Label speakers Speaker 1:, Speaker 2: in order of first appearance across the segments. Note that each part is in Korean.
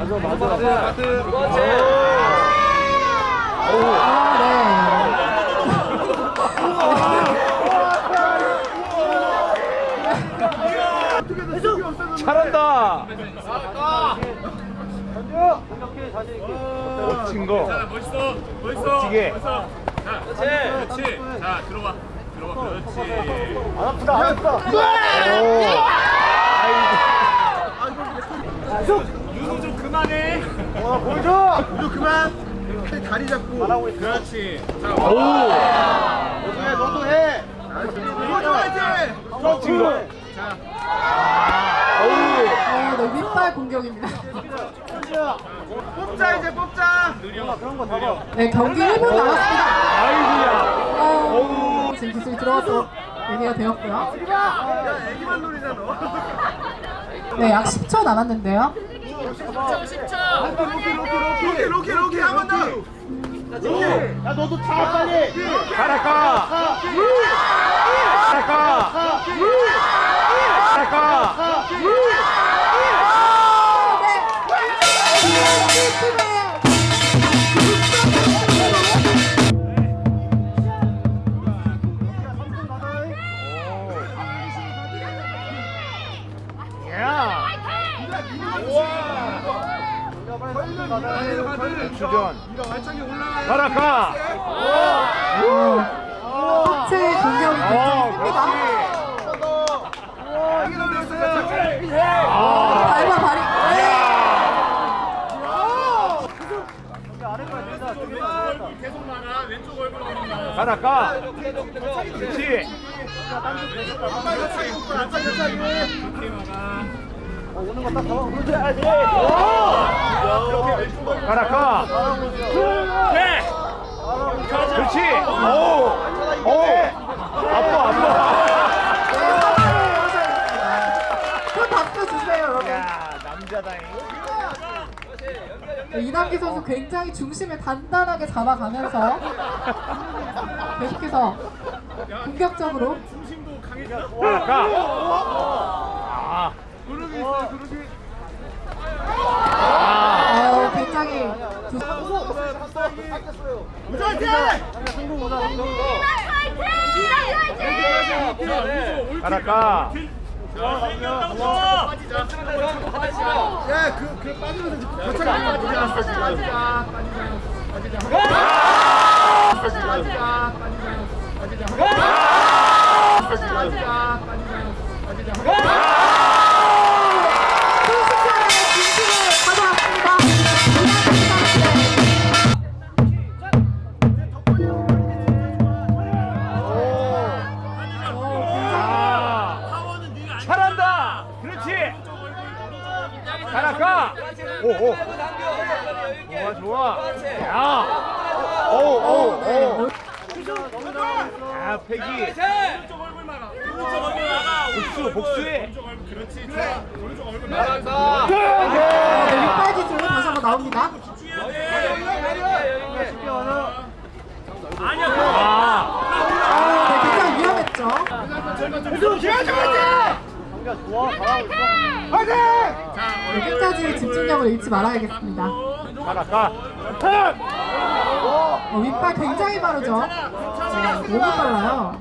Speaker 1: 맞아 맞아. 맞아
Speaker 2: 그렇지.
Speaker 1: 잘한다. 멋진 거.
Speaker 3: 멋있어 멋있어
Speaker 1: 멋지게.
Speaker 3: 멋있어. 자
Speaker 2: 그렇지.
Speaker 3: 그렇지. 자 들어봐 들어봐 그렇지.
Speaker 4: 안 아프다 안 아프다
Speaker 3: 윤호 좀 그만해.
Speaker 4: 와 보여줘! 우주 그만. 다리 잡고. 말하고 있어.
Speaker 3: 그렇지. 자
Speaker 1: 오!
Speaker 4: 너도 해. 너도
Speaker 1: 해거
Speaker 2: 아,
Speaker 5: 어, 네, 윗발 공격입니다.
Speaker 4: 뽑자 이제 뽑자.
Speaker 5: 네, 경기 1분 남았습니다.
Speaker 1: 아이고야.
Speaker 5: 어, 지금 기술이 들어가서 얘기가 되었고요.
Speaker 4: 야 애기만 노리잖아
Speaker 5: 네, 약 10초 남았는데요.
Speaker 4: 로키 로키 로키 한 번 더 야 너도 차 빨리
Speaker 1: 가라까 가라까 가라까 주전. 어
Speaker 5: 굉장히 큽니다.
Speaker 1: 그렇지. 아
Speaker 5: 발과 발이.
Speaker 3: 계속 많아 왼쪽 얼굴
Speaker 1: 그렇지 가라까 네. 그렇지
Speaker 5: 여러분.
Speaker 1: 야 남자다잉
Speaker 5: 네, 이남기 선수 굉장히 중심을 단단하게 잡아가면서 계속해서 공격적으로.
Speaker 3: 중심도 강해져
Speaker 1: 가 아
Speaker 4: 그룹이 있어 그룹이
Speaker 5: 어, 굉장히 두-
Speaker 4: 우주 화이팅
Speaker 1: 가라까
Speaker 4: 야그 그 빠지면서 거창하게 빠지자 빠지자
Speaker 5: 순식간에
Speaker 1: 오오 좋아 좋아 야 패기
Speaker 3: 오른쪽 얼굴 막아
Speaker 1: 복수 복수해
Speaker 3: 그렇지 좋아 오른쪽 얼굴 막아.
Speaker 5: 네, 윗발 기술 다시 한번 나옵니다.
Speaker 3: 아니야
Speaker 1: 아
Speaker 5: 네, 굉장히 위험했죠. 네, 끝까지 집중력을 잃지 말아야겠습니다.
Speaker 1: 가라까
Speaker 5: 어, 윗발 굉장히 빠르죠. 네, 너무 빨라요.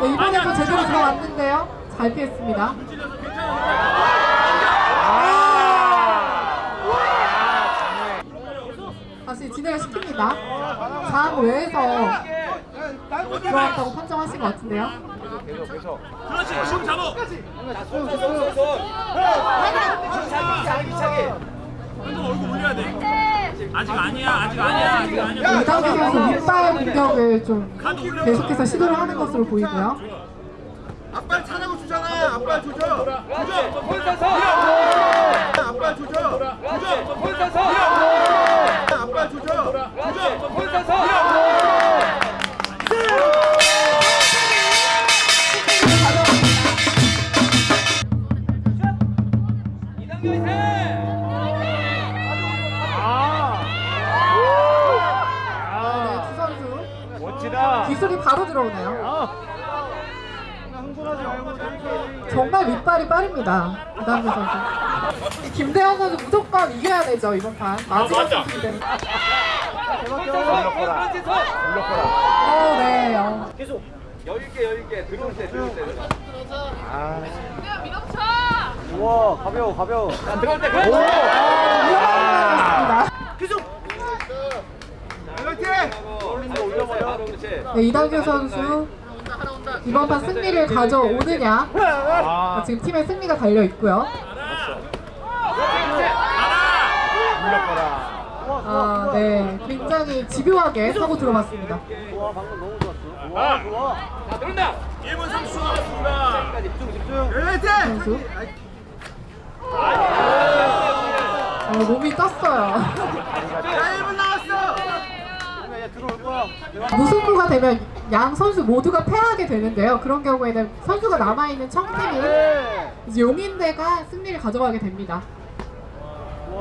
Speaker 5: 네, 이번에도 제대로 들어왔는데요. 잘 피했습니다. 다시 진행을 시킵니다. 장 외에서 들어왔다고 판정하신 것 같은데요.
Speaker 3: 그렇지 심 잡아
Speaker 2: 손손손손. 자기 자기 자기.
Speaker 3: 한번 얼굴 올려야 돼 아직 아니야 아직 아니야 아직 아니야
Speaker 5: 이단계 선수 윗발 공격을 좀 계속해서 시도를 하는 것으로 보이고요.
Speaker 4: 앞발 차라고 주잖아 앞발 조져
Speaker 2: 그렇지. 손 서서.
Speaker 4: 앞발 조져
Speaker 2: 그렇지. 손 서서.
Speaker 5: 기술이 바로 들어오네요. 정말 밑발이 빠릅니다. 이단계 선수. 김대현 선수 무조건 이겨야 되죠 이번 판. 마지막 선수기 때문에.
Speaker 2: 그렇지 서
Speaker 1: 올려거라.
Speaker 5: 어.
Speaker 2: 계속 여유 있게 들어올 때 들어올 때
Speaker 1: 아.
Speaker 4: 우와 가벼워 가벼워
Speaker 2: 자 들어올 때
Speaker 5: 위험합니다.
Speaker 2: 올린다 올려버려 바로 그렇지
Speaker 5: 네, 이단계 선수 이번 판 승리를 가져오느냐
Speaker 1: 아.
Speaker 5: 지금 팀의 승리가 달려 있고요.
Speaker 1: 올려거라.
Speaker 5: 아, 네, 굉장히 집요하게 사고 들어갔습니다.
Speaker 4: 좋아 방금 너무 좋았어 좋아 좋아
Speaker 2: 자 들어온다
Speaker 3: 1분 30초 남았습니다.
Speaker 2: 집중 집중
Speaker 5: 선수. 어, 몸이 떴어요.
Speaker 4: 얘 들어올 거야
Speaker 5: 무승부가 되면 양 선수 모두가 패하게 되는데요. 그런 경우에는 선수가 남아있는 청팀이 이제 용인대가 승리를 가져가게 됩니다.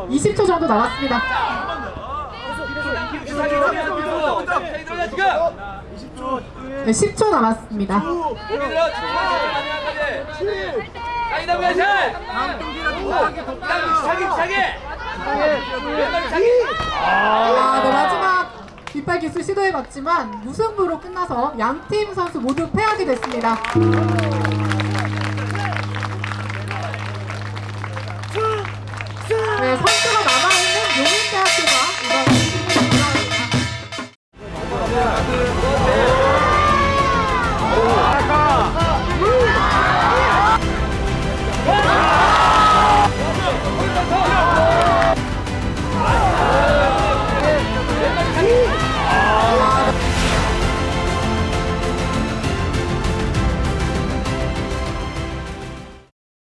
Speaker 5: 20초 정도 남았습니다. 네, 10초 남았습니다. 아, 네, 마지막 뒷발 기술 시도해봤지만 무승부로 끝나서 양팀 선수 모두 패하게 됐습니다.